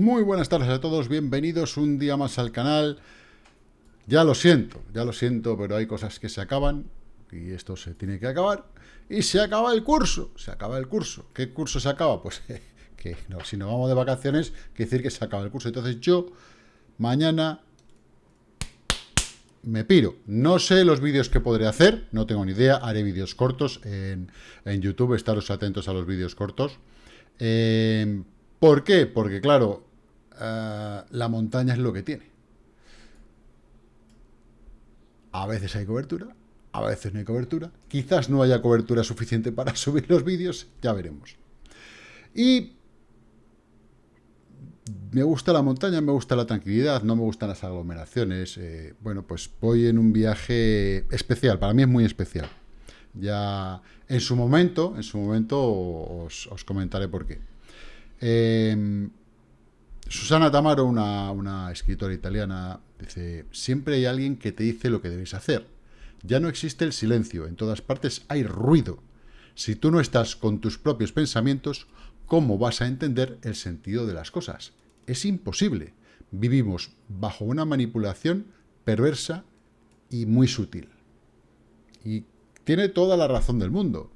Muy buenas tardes a todos, bienvenidos un día más al canal. Ya lo siento, ya lo siento, pero hay cosas que se acaban y esto se tiene que acabar. Y se acaba el curso, se acaba el curso. ¿Qué curso se acaba? Pues que si nos vamos de vacaciones, quiere decir que se acaba el curso. Entonces yo mañana me piro. No sé los vídeos que podré hacer, no tengo ni idea. Haré vídeos cortos en, YouTube, estaros atentos a los vídeos cortos. Eh, ¿Por qué? Porque, claro, eh, la montaña es lo que tiene. A veces hay cobertura, a veces no hay cobertura. Quizás no haya cobertura suficiente para subir los vídeos, ya veremos. Y me gusta la montaña, me gusta la tranquilidad, no me gustan las aglomeraciones. Eh, bueno, pues voy en un viaje especial, para mí es muy especial. Ya en su momento, en su momento os comentaré por qué. Em, Susana Tamaro, una, escritora italiana, dice, siempre hay alguien que te dice lo que debes hacer. Ya no existe el silencio, en todas partes hay ruido. Si tú no estás con tus propios pensamientos, ¿cómo vas a entender el sentido de las cosas? Es imposible. Vivimos bajo una manipulación perversa y muy sutil. Y tiene toda la razón del mundo.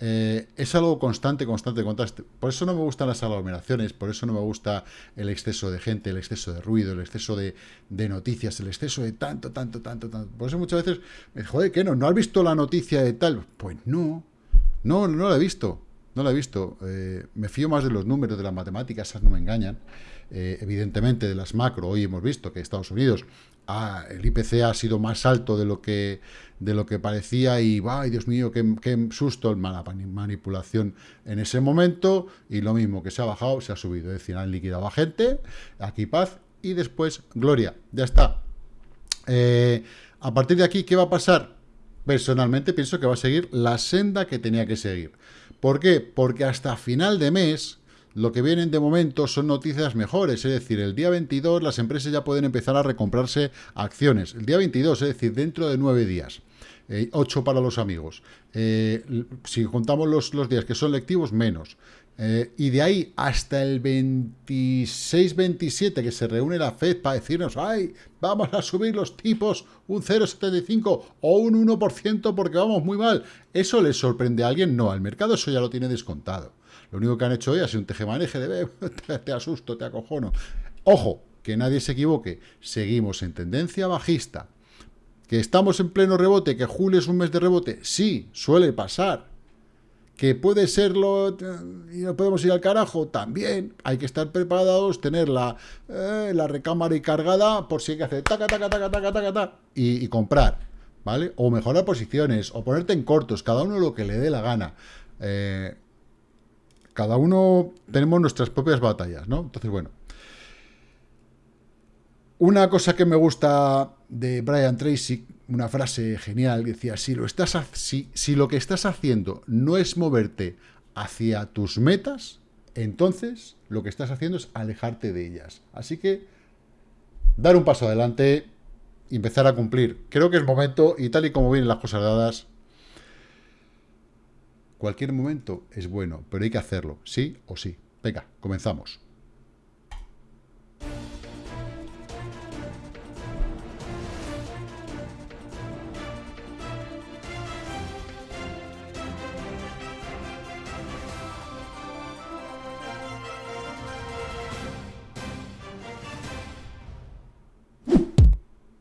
Eh, es algo constante, constante, constante. Por eso no me gustan las aglomeraciones, por eso no me gusta el exceso de gente, el exceso de ruido, el exceso de, noticias, el exceso de tanto, tanto, tanto, tanto. Por eso muchas veces me joder, ¿qué no? ¿No has visto la noticia de tal? Pues no, no, no la he visto, no la he visto. Eh, me fío más de los números, de las matemáticas, esas no me engañan. Eh, evidentemente de las macro, hoy hemos visto que Estados Unidos, el IPC ha sido más alto de lo que, de lo que parecía y, ¡ay, Dios mío, qué, qué susto, mala manipulación en ese momento! Y lo mismo, que se ha bajado, se ha subido, es decir, han liquidado a gente, aquí paz, y después gloria, ya está. Eh, a partir de aquí, ¿qué va a pasar? Personalmente pienso que va a seguir la senda que tenía que seguir. ¿Por qué? Porque hasta final de mes lo que vienen de momento son noticias mejores, es decir, el día 22 las empresas ya pueden empezar a recomprarse acciones. El día 22, es decir, dentro de nueve días. Eh, ocho para los amigos. Eh, si contamos los, días que son lectivos, menos. Eh, y de ahí hasta el 26-27 que se reúne la FED para decirnos, ay, vamos a subir los tipos un 0,75 o un 1% porque vamos muy mal. ¿Eso le sorprende a alguien? No, al mercado eso ya lo tiene descontado. Lo único que han hecho hoy ha sido un tejemaneje de te, te asusto, te acojono. Ojo, que nadie se equivoque, seguimos en tendencia bajista. ¿Que estamos en pleno rebote? ¿Que julio es un mes de rebote? Sí, suele pasar. ¿Que puede serlo y no podemos ir al carajo? También. Hay que estar preparados, tener la, eh, la recámara y cargada por si hay que hacer taca, taca, taca, taca, taca, taca y, y, comprar, ¿vale? O mejorar posiciones, o ponerte en cortos, cada uno lo que le dé la gana. Eh, cada uno tenemos nuestras propias batallas, ¿no? Entonces, bueno. Una cosa que me gusta de Brian Tracy, una frase genial, decía, si lo, estás, si, si lo que estás haciendo no es moverte hacia tus metas, entonces lo que estás haciendo es alejarte de ellas. Así que dar un paso adelante empezar a cumplir. Creo que es momento, y tal y como vienen las cosas dadas, Cualquier momento es bueno, pero hay que hacerlo, sí o sí. Venga, comenzamos.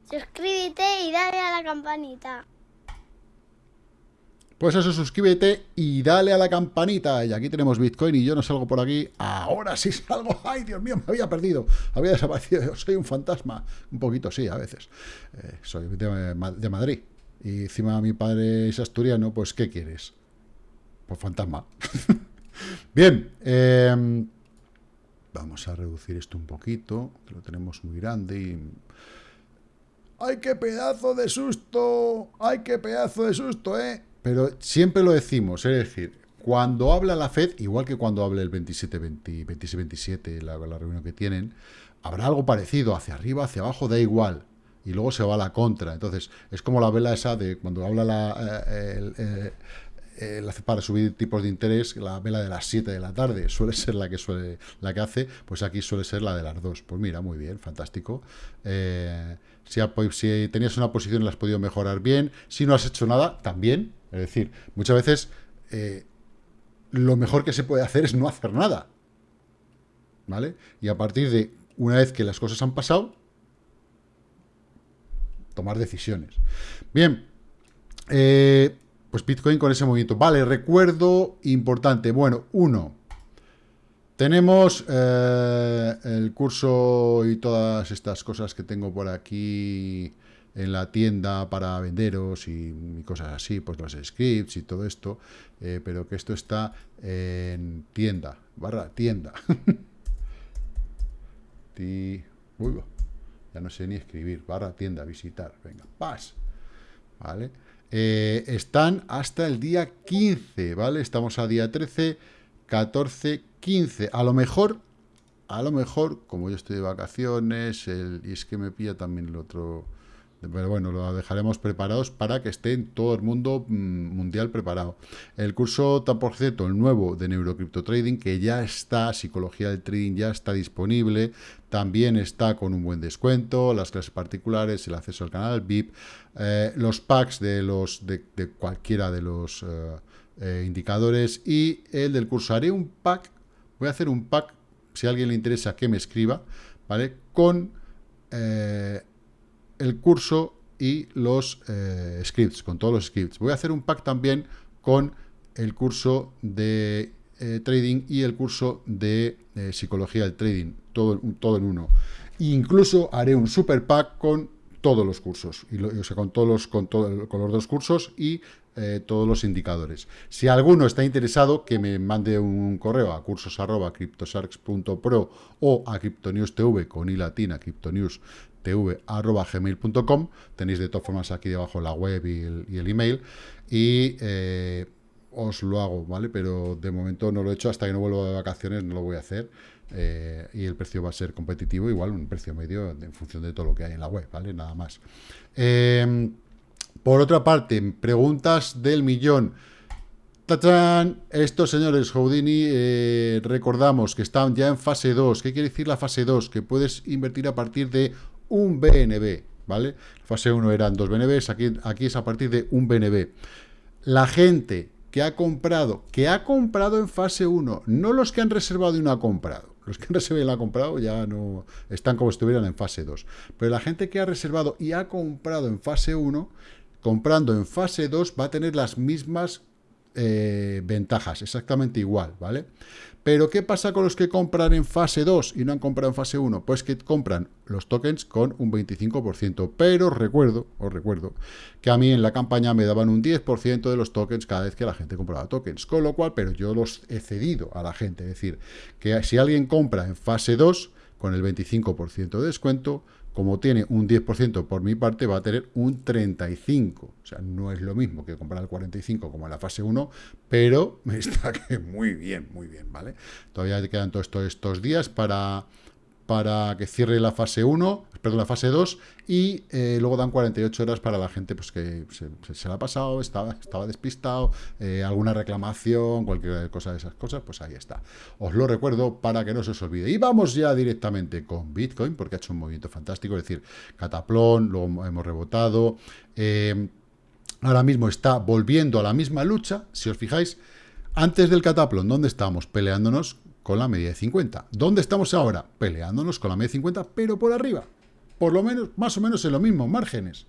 Suscríbete y dale a la campanita. Pues eso, suscríbete y dale a la campanita. Y aquí tenemos Bitcoin y yo no salgo por aquí. Ahora sí salgo. ¡Ay, Dios mío! Me había perdido. Había desaparecido. Soy un fantasma. Un poquito, sí, a veces. Eh, soy de, Madrid. Y encima mi padre es asturiano. Pues, ¿qué quieres? Pues fantasma. Bien. Em, vamos a reducir esto un poquito. lo tenemos muy grande y... ¡Ay, qué pedazo de susto! ¡Ay, qué pedazo de susto, eh! Pero siempre lo decimos, es decir, cuando habla la FED, igual que cuando hable el 27-27, la, la reunión que tienen, habrá algo parecido, hacia arriba, hacia abajo, da igual. Y luego se va a la contra. Entonces, es como la vela esa de cuando habla la, eh, eh, para subir tipos de interés, la vela de las 7 de la tarde suele ser la que suele la que hace, pues aquí suele ser la de las 2. Pues mira, muy bien, fantástico. Eh, si, si, tenías una posición la has podido mejorar bien, si no has hecho nada, también. Es decir, muchas veces eh, lo mejor que se puede hacer es no hacer nada. ¿Vale? Y a partir de una vez que las cosas han pasado, tomar decisiones. Bien, eh, pues Bitcoin con ese movimiento. Vale, recuerdo importante. Bueno, uno, tenemos eh, el curso y todas estas cosas que tengo por aquí en la tienda para venderos y, cosas así, pues los scripts y todo esto, eh, pero que esto está en tienda, barra tienda. Uy, ya no sé ni escribir, barra tienda, visitar, venga, paz, ¿vale? Eh, están hasta el día 15, ¿vale? Estamos a día 13, 14, 15. A lo mejor, a lo mejor, como yo estoy de vacaciones, y es que me pilla también el otro pero bueno, lo dejaremos preparados para que esté todo el mundo mm, mundial preparado. El curso, por el nuevo de Neurocrypto Trading, que ya está, Psicología del Trading ya está disponible, también está con un buen descuento, las clases particulares, el acceso al canal VIP, eh, los packs de, los, de, cualquiera de los eh, eh, indicadores y el del curso. Haré un pack, voy a hacer un pack, si a alguien le interesa que me escriba, ¿vale? Con el curso y los eh, scripts, con todos los scripts. Voy a hacer un pack también con el curso de eh, trading y el curso de eh, psicología del trading, todo, todo en uno. incluso haré un super pack con todos los cursos, y o sea, con, todos los, con, los dos cursos y todos los indicadores. Si alguno está interesado, que me mande un correo a cursos arroba o a Cryptonews TV con i latina, Cryptonews tv.gmail.com. Tenéis de todas formas aquí debajo la web y el, email. Y eh, os lo hago, ¿vale? Pero de momento no lo he hecho, hasta que no vuelva de vacaciones no lo voy a hacer. Eh, y el precio va a ser competitivo, igual un precio medio en función de todo lo que hay en la web, ¿vale? Nada más. Em, por otra parte, preguntas del millón. ¡Tachán! Estos señores Houdini, eh, recordamos que están ya en fase 2. ¿Qué quiere decir la fase 2? Que puedes invertir a partir de un BNB, ¿vale? Fase 1 eran dos BNBs, aquí, aquí es a partir de un BNB. La gente que ha comprado, que ha comprado en fase 1, no los que han reservado y no ha comprado. Los que han reservado y no han comprado ya no están como si estuvieran en fase 2. Pero la gente que ha reservado y ha comprado en fase 1, comprando en fase 2 va a tener las mismas eh, ventajas, exactamente igual, ¿vale? Pero, ¿qué pasa con los que compran en fase 2 y no han comprado en fase 1? Pues que compran los tokens con un 25%. Pero recuerdo, os recuerdo, que a mí en la campaña me daban un 10% de los tokens cada vez que la gente compraba tokens. Con lo cual, pero yo los he cedido a la gente. Es decir, que si alguien compra en fase 2 con el 25% de descuento, como tiene un 10% por mi parte, va a tener un 35%. O sea, no es lo mismo que comprar el 45% como en la fase 1, pero me está que muy bien, muy bien, ¿vale? Todavía quedan todos estos días para para que cierre la fase 1, perdón, la fase 2, y eh, luego dan 48 horas para la gente pues que se, la ha pasado, estaba, estaba despistado, eh, alguna reclamación, cualquier cosa de esas cosas, pues ahí está. Os lo recuerdo para que no se os olvide. Y vamos ya directamente con Bitcoin, porque ha hecho un movimiento fantástico, es decir, cataplón, luego hemos rebotado, eh, ahora mismo está volviendo a la misma lucha, si os fijáis, antes del cataplón, ¿dónde estamos? Peleándonos con la media de 50. ¿Dónde estamos ahora? Peleándonos con la media de 50, pero por arriba. Por lo menos, más o menos en los mismos márgenes.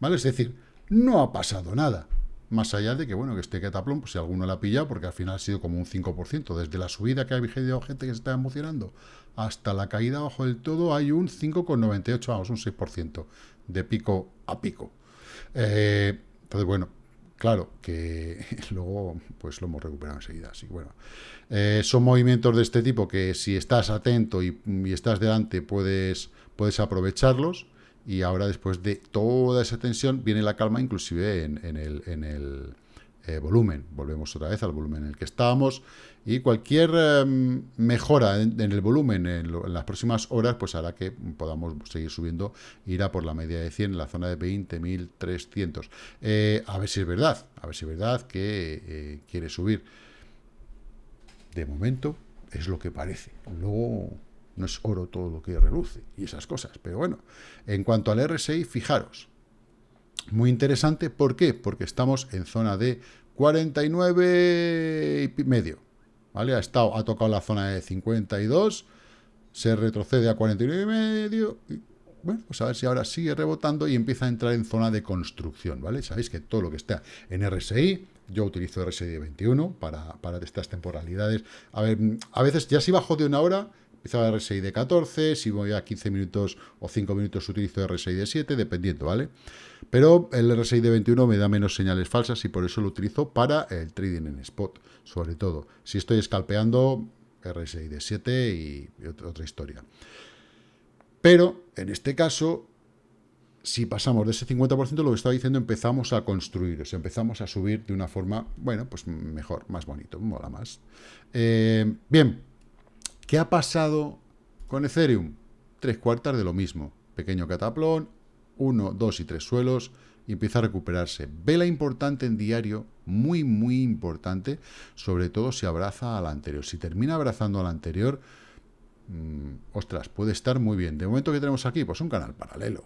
¿Vale? Es decir, no ha pasado nada. Más allá de que, bueno, que este cataplón, pues si alguno la ha pillado, porque al final ha sido como un 5%. Desde la subida que ha habido gente que se está emocionando hasta la caída abajo del todo, hay un 5,98, vamos, un 6% de pico a pico. Eh, entonces, bueno, claro que luego pues lo hemos recuperado enseguida. Así bueno, eh, son movimientos de este tipo que si estás atento y, estás delante puedes, puedes aprovecharlos y ahora después de toda esa tensión viene la calma inclusive en, el, en, el, eh, volumen. Volvemos otra vez al volumen en el que estábamos y cualquier em, mejora en, el volumen en, las próximas horas pues hará que podamos seguir subiendo, irá por la media de 100 en la zona de 20.300. Eh, a ver si es verdad, a ver si es verdad que eh, quiere subir. De momento es lo que parece. Luego no es oro todo lo que reluce y esas cosas. Pero bueno, en cuanto al RSI, fijaros, muy interesante, ¿por qué? Porque estamos en zona de 49 y medio, ¿vale? Ha, estado, ha tocado la zona de 52, se retrocede a 49 y medio, y, bueno, pues a ver si ahora sigue rebotando y empieza a entrar en zona de construcción, ¿vale? Sabéis que todo lo que está en RSI, yo utilizo RSI de 21 para, para estas temporalidades. A ver, a veces ya si bajo de una hora, Empezaba RSI de 14, si voy a 15 minutos o 5 minutos utilizo RSI de 7, dependiendo, ¿vale? Pero el RSI de 21 me da menos señales falsas y por eso lo utilizo para el trading en spot, sobre todo. Si estoy escalpeando, RSI de 7 y otra historia. Pero, en este caso, si pasamos de ese 50%, lo que estaba diciendo, empezamos a construir, empezamos a subir de una forma, bueno, pues mejor, más bonito, mola más. Eh, bien, ¿Qué ha pasado con Ethereum? Tres cuartas de lo mismo. Pequeño cataplón, uno, dos y tres suelos, y empieza a recuperarse. Vela importante en diario, muy, muy importante, sobre todo si abraza al anterior. Si termina abrazando al anterior, mm, ostras, puede estar muy bien. De momento que tenemos aquí, pues un canal paralelo.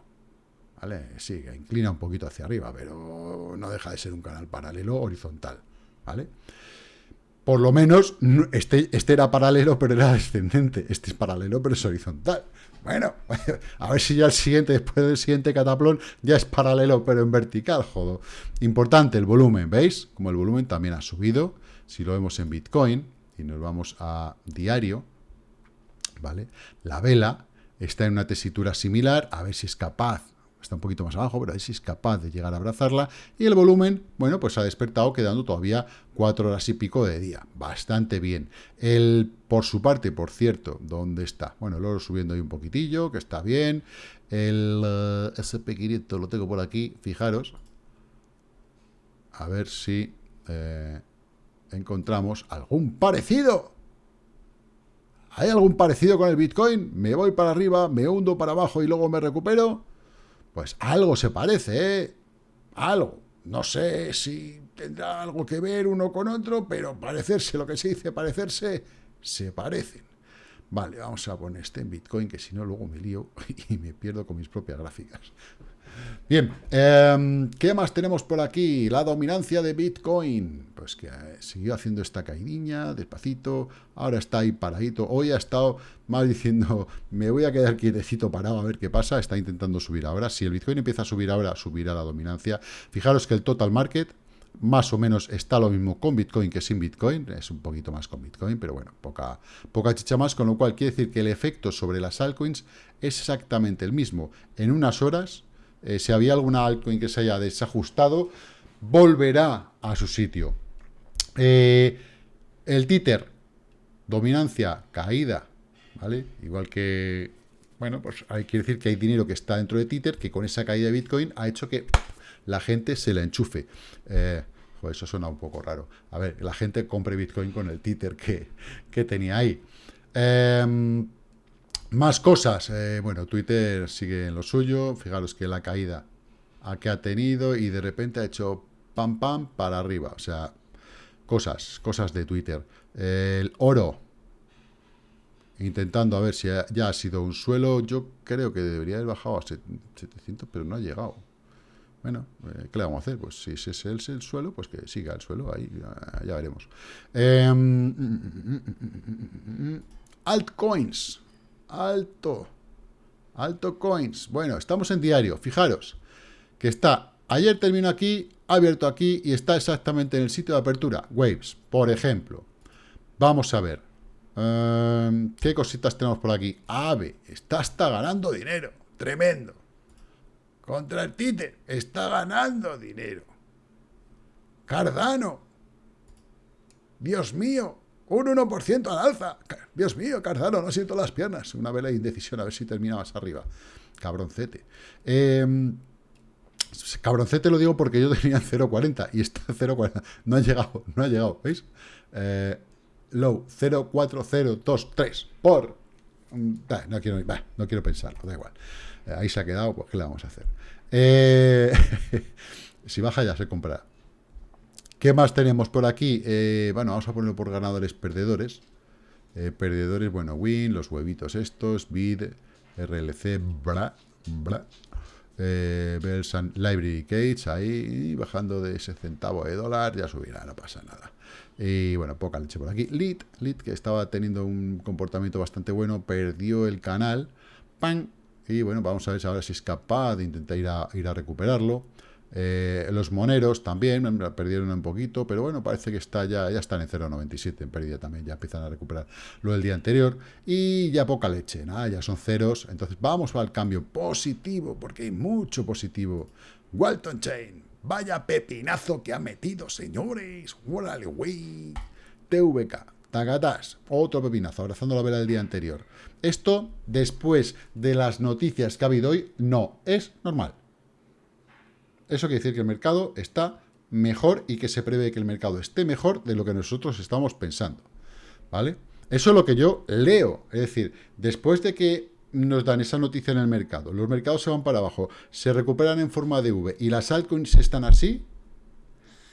¿Vale? Sí, inclina un poquito hacia arriba, pero no deja de ser un canal paralelo horizontal. ¿Vale? Por lo menos este, este era paralelo, pero era descendente. Este es paralelo, pero es horizontal. Bueno, a ver si ya el siguiente, después del siguiente cataplón, ya es paralelo, pero en vertical, jodo. Importante el volumen, ¿veis? Como el volumen también ha subido, si lo vemos en Bitcoin, y nos vamos a diario, ¿vale? La vela está en una tesitura similar, a ver si es capaz está un poquito más abajo, pero a ver si es capaz de llegar a abrazarla. Y el volumen, bueno, pues ha despertado quedando todavía cuatro horas y pico de día. Bastante bien. El, por su parte, por cierto, ¿dónde está? Bueno, el oro subiendo ahí un poquitillo, que está bien. El uh, eh, SP500 lo tengo por aquí, fijaros. A ver si eh, encontramos algún parecido. ¿Hay algún parecido con el Bitcoin? Me voy para arriba, me hundo para abajo y luego me recupero. Pues algo se parece, ¿eh? Algo. No sé si tendrá algo que ver uno con otro, pero parecerse, lo que se dice parecerse, se parecen. Vale, vamos a poner este en Bitcoin, que si no luego me lío y me pierdo con mis propias gráficas. Bien, em, ¿qué más tenemos por aquí? La dominancia de Bitcoin. Pues que eh, siguió haciendo esta caidinha, despacito, ahora está ahí paradito. Hoy ha estado mal diciendo, me voy a quedar quietecito parado a ver qué pasa. Está intentando subir ahora. Si el Bitcoin empieza a subir ahora, subirá la dominancia. Fijaros que el total market más o menos está lo mismo con Bitcoin que sin Bitcoin, es un poquito más con Bitcoin, pero bueno, poca, poca chicha más, con lo cual quiere decir que el efecto sobre las altcoins es exactamente el mismo. En unas horas eh, si había alguna altcoin que se haya desajustado, volverá a su sitio. Eh, el títer, dominancia, caída, ¿vale? Igual que, bueno, pues hay que decir que hay dinero que está dentro de títer, que con esa caída de Bitcoin ha hecho que la gente se la enchufe. Eh, eso suena un poco raro. A ver, la gente compre Bitcoin con el títer que, que tenía ahí. Eh, más cosas. Eh, bueno, Twitter sigue en lo suyo. Fijaros que la caída a que ha tenido y de repente ha hecho pam pam para arriba. O sea, cosas, cosas de Twitter. el oro. Intentando a ver si ya ha sido un suelo. Yo creo que debería haber bajado a 700, pero no ha llegado. Bueno, eh, ¿qué le vamos a hacer? Pues si ese es el, suelo, pues que siga el suelo, ahí ya, veremos. altcoins alto, alto coins. Bueno, estamos en diario, fijaros, que está, ayer terminó aquí, ha abierto aquí y está exactamente en el sitio de apertura, Waves, por ejemplo. Vamos a ver, em, ¿qué cositas tenemos por aquí? AVE, está hasta ganando dinero, tremendo. Contra el títer, está ganando dinero. Cardano, Dios mío, un 1% al alza. Dios mío, Cardano, no siento las piernas. Una vela de indecisión, a ver si termina más arriba. Cabroncete. Em, cabroncete lo digo porque yo tenía 0.40 y está 0.40. No ha llegado, no ha llegado, ¿veis? Eh, low 0.4023 por... Mm, no quiero, no quiero pensarlo, da igual. Eh, ahí se ha quedado, pues ¿qué le vamos a hacer? Eh, si baja ya se comprará. ¿Qué más tenemos por aquí? bueno, vamos a ponerlo por ganadores, perdedores. perdedores, bueno, Win, los huevitos estos, Bid, RLC, bla, bla, eh, Library Cage, ahí bajando de ese centavo de dólar, ya subirá, no pasa nada. Y bueno, poca leche por aquí. Lit, Lit, que estaba teniendo un comportamiento bastante bueno, perdió el canal, ¡pam! Y bueno, vamos a ver ahora si es capaz de intentar ir a, ir a recuperarlo. Eh, los moneros también perdieron un poquito, pero bueno, parece que está ya, ya están en 0,97 en pérdida también, ya empiezan a recuperar lo del día anterior y ya poca leche, nada, ya son ceros, entonces vamos al cambio positivo, porque hay mucho positivo. Walton Chain, vaya pepinazo que ha metido, señores, órale, güey, TVK, Tagatas, otro pepinazo, abrazando la vela del día anterior. Esto, después de las noticias que ha habido hoy, no, es normal. Eso quiere decir que el mercado está mejor y que se prevé que el mercado esté mejor de lo que nosotros estamos pensando. ¿Vale? Eso es lo que yo leo. Es decir, después de que nos dan esa noticia en el mercado, los mercados se van para abajo, se recuperan en forma de V y las altcoins están así,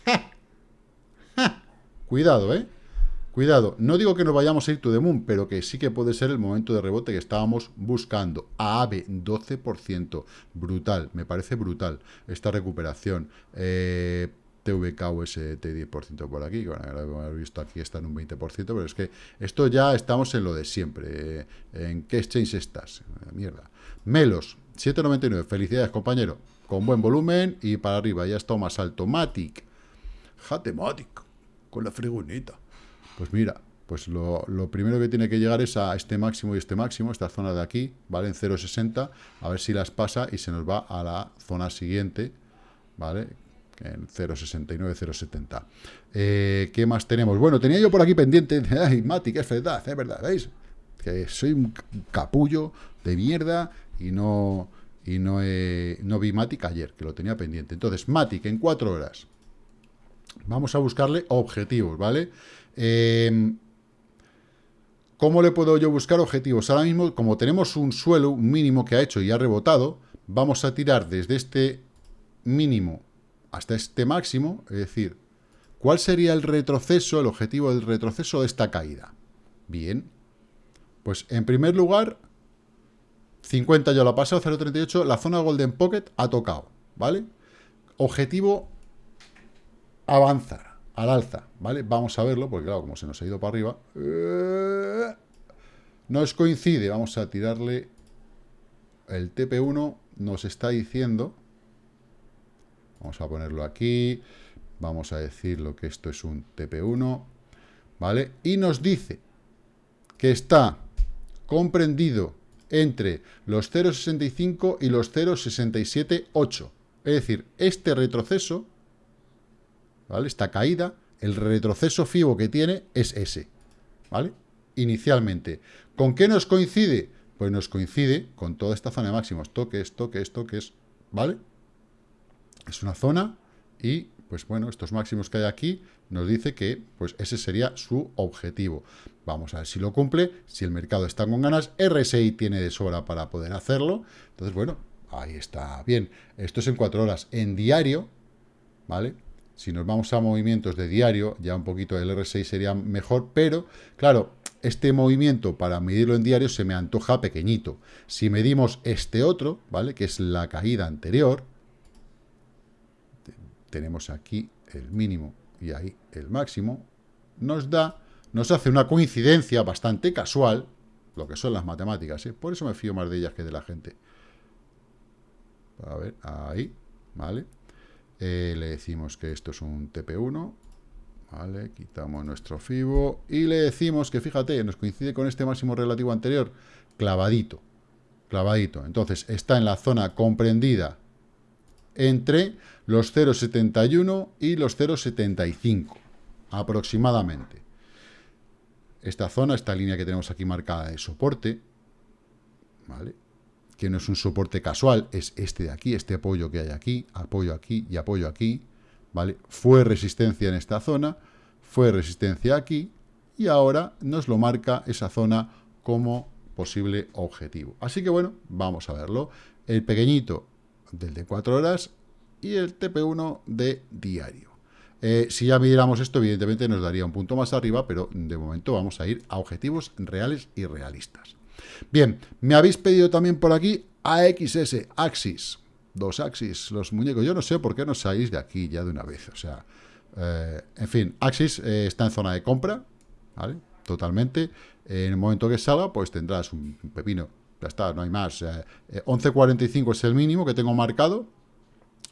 cuidado, ¿eh? Cuidado, no digo que nos vayamos a ir to the moon, pero que sí que puede ser el momento de rebote que estábamos buscando. AVE, 12%. Brutal, me parece brutal esta recuperación. Eh, TVK UST 10% por aquí, bueno, lo hemos visto aquí está en un 20%, pero es que esto ya estamos en lo de siempre. Eh, ¿En qué exchange estás? Eh, mierda. Melos, 7,99. Felicidades, compañero. Con buen volumen y para arriba. Ya está más alto. Matic. Jatematic. Con la fregoneta. Pues mira, pues lo, primero que tiene que llegar es a este máximo y este máximo, esta zona de aquí, ¿vale? En 0,60, a ver si las pasa y se nos va a la zona siguiente, ¿vale? En 0,69, 0,70. Eh, ¿Qué más tenemos? Bueno, tenía yo por aquí pendiente, ay, Mati, es verdad, es verdad, ¿veis? Que soy un capullo de mierda y no, y no, no vi Matic ayer, que lo tenía pendiente. Entonces, Matic en cuatro horas. Vamos a buscarle objetivos, ¿vale? Em, ¿Cómo le puedo yo buscar objetivos? Ahora mismo, como tenemos un suelo mínimo que ha hecho y ha rebotado, vamos a tirar desde este mínimo hasta este máximo, es decir, ¿cuál sería el retroceso, el objetivo del retroceso de esta caída? Bien, pues en primer lugar, 50 ya lo ha pasado, 0.38, la zona Golden Pocket ha tocado, ¿vale? Objetivo, avanzar al alza, ¿vale? Vamos a verlo, porque claro, como se nos ha ido para arriba, eh, nos coincide, vamos a tirarle el TP1, nos está diciendo, vamos a ponerlo aquí, vamos a decir lo que esto es un TP1, ¿vale? Y nos dice que está comprendido entre los 0,65 y los 0,678. Es decir, este retroceso ¿vale? Esta caída, el retroceso FIBO que tiene es ese, ¿vale? Inicialmente. ¿Con qué nos coincide? Pues nos coincide con toda esta zona de máximos, toques, toques, toques, ¿vale? Es una zona y, pues bueno, estos máximos que hay aquí nos dice que pues ese sería su objetivo. Vamos a ver si lo cumple, si el mercado está con ganas, RSI tiene de sobra para poder hacerlo, entonces bueno, ahí está bien. Esto es en cuatro horas. En diario, ¿vale? Si nos vamos a movimientos de diario, ya un poquito el R6 sería mejor, pero claro, este movimiento para medirlo en diario se me antoja pequeñito. Si medimos este otro, ¿vale? Que es la caída anterior, tenemos aquí el mínimo y ahí el máximo, nos da, nos hace una coincidencia bastante casual, lo que son las matemáticas, ¿eh? por eso me fío más de ellas que de la gente. A ver, ahí, ¿vale? Eh, le decimos que esto es un TP1, ¿vale? Quitamos nuestro FIBO y le decimos que, fíjate, nos coincide con este máximo relativo anterior, clavadito, clavadito. Entonces, está en la zona comprendida entre los 0,71 y los 0,75, aproximadamente. Esta zona, esta línea que tenemos aquí marcada de soporte, ¿vale? Que no es un soporte casual, es este de aquí, este apoyo que hay aquí, apoyo aquí y apoyo aquí, ¿vale? Fue resistencia en esta zona, fue resistencia aquí, y ahora nos lo marca esa zona como posible objetivo. Así que bueno, vamos a verlo. El pequeñito del de 4 horas y el TP1 de diario. Eh, si ya midiéramos esto, evidentemente nos daría un punto más arriba, pero de momento vamos a ir a objetivos reales y realistas. Bien, me habéis pedido también por aquí AXS, Axis, dos Axis, los muñecos. Yo no sé por qué no salís de aquí ya de una vez, o sea, eh, en fin, Axis eh, está en zona de compra, ¿vale? Totalmente. En el momento que salga, pues tendrás un pepino. Ya está, no hay más. 11.45 es el mínimo que tengo marcado.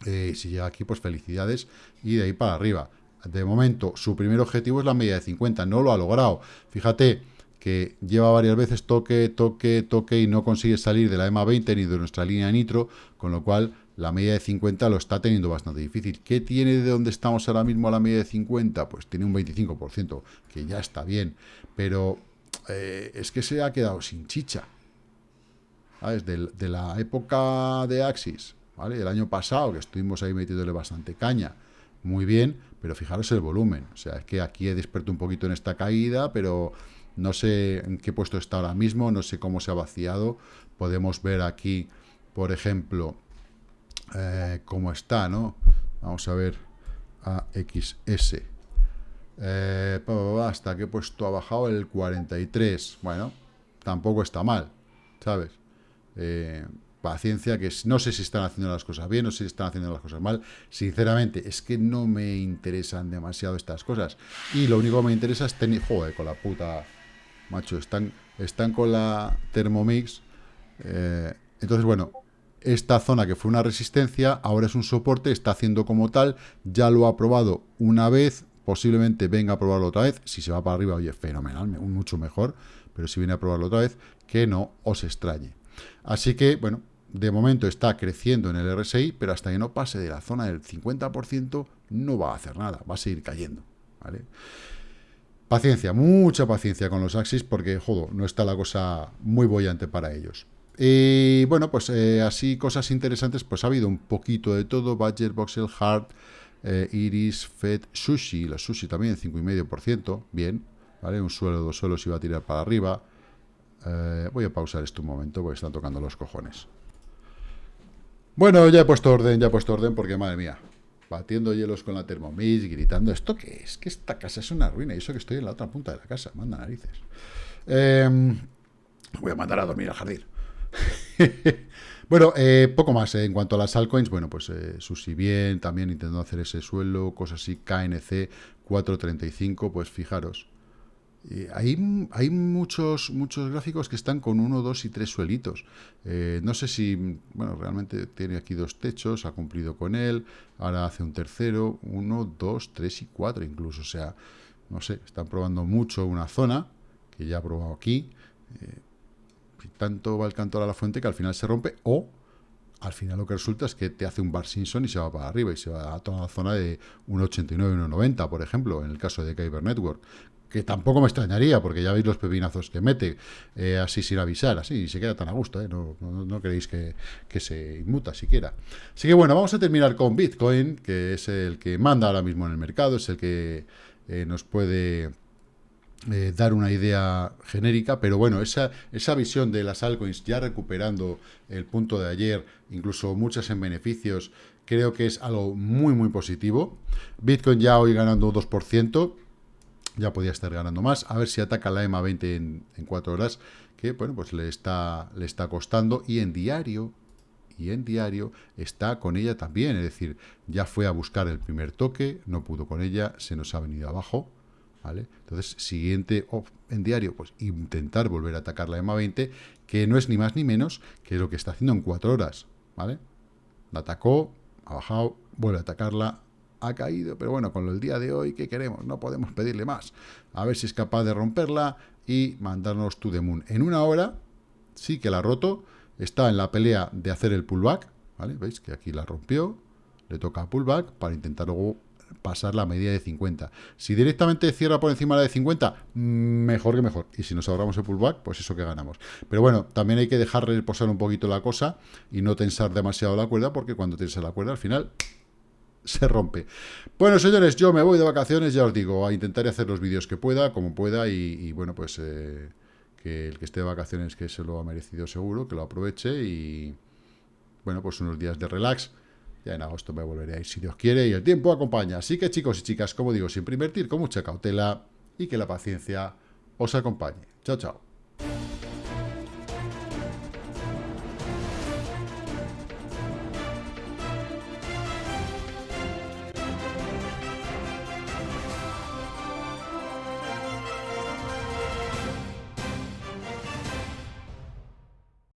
Eh, si llega aquí, pues felicidades. Y de ahí para arriba. De momento, su primer objetivo es la media de 50. No lo ha logrado. Fíjate que lleva varias veces toque, toque, toque y no consigue salir de la EMA 20 ni de nuestra línea nitro, con lo cual la media de 50 lo está teniendo bastante difícil. ¿Qué tiene de donde estamos ahora mismo a la media de 50? Pues tiene un 25%, que ya está bien, pero eh, es que se ha quedado sin chicha. ¿Sabes? De, la época de Axis ¿vale? El año pasado, que estuvimos ahí metiéndole bastante caña, muy bien, pero fijaros el volumen. O sea, es que aquí he despertado un poquito en esta caída, pero no sé en qué puesto está ahora mismo, no sé cómo se ha vaciado. Podemos ver aquí, por ejemplo, eh, cómo está, ¿no? Vamos a ver AXS. Eh, hasta qué puesto ha bajado el 43. Bueno, tampoco está mal, ¿sabes? Eh, paciencia, que no sé si están haciendo las cosas bien, o si están haciendo las cosas mal. Sinceramente, es que no me interesan demasiado estas cosas. Y lo único que me interesa es tener... Joder, con la puta... Macho, están, están con la Thermomix. Eh, entonces, bueno, esta zona que fue una resistencia, ahora es un soporte, está haciendo como tal, ya lo ha probado una vez, posiblemente venga a probarlo otra vez, si se va para arriba, oye, fenomenal, mucho mejor, pero si viene a probarlo otra vez, que no os extrañe. Así que, bueno, de momento está creciendo en el RSI, pero hasta que no pase de la zona del 50% no va a hacer nada, va a seguir cayendo. Paciencia, mucha paciencia con los Axis porque, jodo, no está la cosa muy bollante para ellos. Y bueno, pues eh, así cosas interesantes, pues ha habido un poquito de todo, Badger, Voxel, Hard, eh, Iris, Fed, Sushi, la Sushi también 5,5%, bien, ¿vale? Un suelo, dos suelos iba a tirar para arriba. Eh, voy a pausar esto un momento porque están tocando los cojones. Bueno, ya he puesto orden, ya he puesto orden porque, madre mía, batiendo hielos con la Thermomix, gritando, ¿esto qué es? Que esta casa es una ruina y eso que estoy en la otra punta de la casa, manda narices. Em, voy a mandar a dormir al jardín. bueno, eh, poco más. Eh, en cuanto a las altcoins, bueno, pues eh, Susi bien, también intentando hacer ese suelo, cosas así, KNC 435, pues fijaros, hay, hay muchos, muchos gráficos que están con uno, dos y tres suelitos. Eh, no sé si, bueno, realmente tiene aquí dos techos, ha cumplido con él, ahora hace un tercero, uno, dos, tres y cuatro incluso. O sea, no sé, están probando mucho una zona, que ya ha probado aquí. Eh, tanto va el cantor a la fuente que al final se rompe, o al final lo que resulta es que te hace un bar Simpson y se va para arriba y se va a toda la zona de 1,89, 1,90, por ejemplo, en el caso de Kyber Network que tampoco me extrañaría, porque ya veis los pepinazos que mete, eh, así sin avisar, así, y se queda tan a gusto, eh, no, no, queréis que, se inmuta siquiera. Así que bueno, vamos a terminar con Bitcoin, que es el que manda ahora mismo en el mercado, es el que eh, nos puede dar una idea genérica, pero bueno, esa, esa visión de las altcoins ya recuperando el punto de ayer, incluso muchas en beneficios, creo que es algo muy, muy positivo. Bitcoin ya hoy ganando 2%, ya podía estar ganando más. A ver si ataca la EMA 20 en, en 4 horas, que bueno, pues le está, le está costando. Y en diario, y en diario está con ella también. Es decir, ya fue a buscar el primer toque, no pudo con ella, se nos ha venido abajo. ¿Vale? Entonces, siguiente en diario, pues intentar volver a atacar la EMA 20, que no es ni más ni menos que lo que está haciendo en 4 horas. ¿Vale? La atacó, ha bajado, vuelve a atacarla, ha caído, pero bueno, con el día de hoy, ¿qué queremos? No podemos pedirle más. A ver si es capaz de romperla y mandarnos to the moon. En una hora, sí que la ha roto, está en la pelea de hacer el pullback, ¿vale? ¿Veis que aquí la rompió? Le toca pullback para intentar luego pasar la media de 50. Si directamente cierra por encima de la de 50, mejor que mejor. Y si nos ahorramos el pullback, pues eso que ganamos. Pero bueno, también hay que dejar reposar un poquito la cosa y no tensar demasiado la cuerda, porque cuando tensas la cuerda, al final se rompe. Bueno, señores, yo me voy de vacaciones, ya os digo, a intentar hacer los vídeos que pueda, como pueda, y, bueno, pues eh, que el que esté de vacaciones que se lo ha merecido seguro, que lo aproveche y, bueno, pues unos días de relax. Ya en agosto me volveré a ir si Dios quiere y el tiempo acompaña. Así que chicos y chicas, como digo, siempre invertir con mucha cautela y que la paciencia os acompañe. Chao, chao.